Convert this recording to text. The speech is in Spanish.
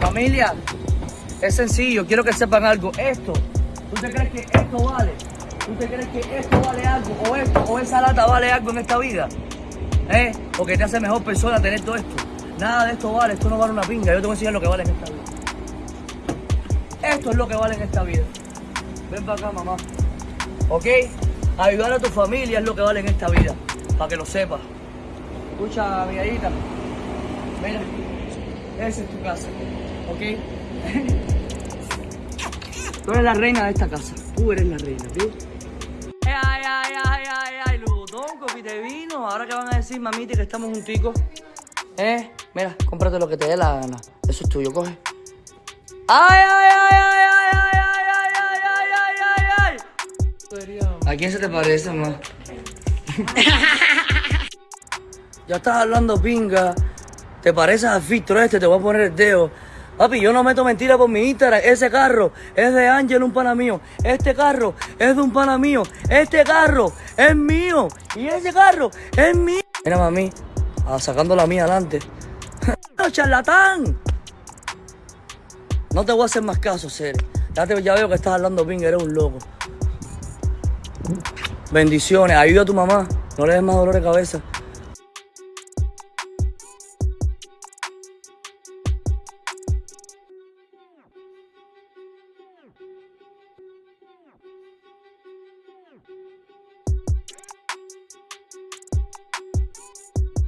Familia, es sencillo, quiero que sepan algo. Esto, ¿tú te crees que esto vale? ¿Tú te crees que esto vale algo? ¿O esto, o esa lata vale algo en esta vida? ¿Eh? Porque te hace mejor persona tener todo esto. Nada de esto vale, esto no vale una pinga. Yo te voy a enseñar lo que vale en esta vida. Esto es lo que vale en esta vida. Ven para acá, mamá. ¿Ok? Ayudar a tu familia es lo que vale en esta vida. Para que lo sepas. Escucha, amiguita. Mira, esa es tu casa. ¿Ok? Tú eres la reina de esta casa. Tú eres la reina, ¿ok? Ay, ay, ay, ay, ay, Lugotón, copite vino. Ahora que van a decir, mamita, que estamos junticos. ¿Eh? Mira, cómprate lo que te dé la gana. Eso es tuyo, coge. ¡Ay, ay, ay, ay, ay, ay, ay, ay, ay, ay, ay, ay! ¿A quién se te parece, mamá? ya estás hablando pinga. Te pareces al filtro este, te voy a poner el dedo. Papi, yo no meto mentira por mi Instagram. Ese carro es de Ángel, un pana mío. Este carro es de un pana mío. Este carro es mío. Y ese carro es mío. Mira, mami, sacando la mía adelante. ¡No, charlatán! No te voy a hacer más caso, Sere. Ya, ya veo que estás hablando pinga, eres un loco. Bendiciones, ayuda a tu mamá. No le des más dolor de cabeza.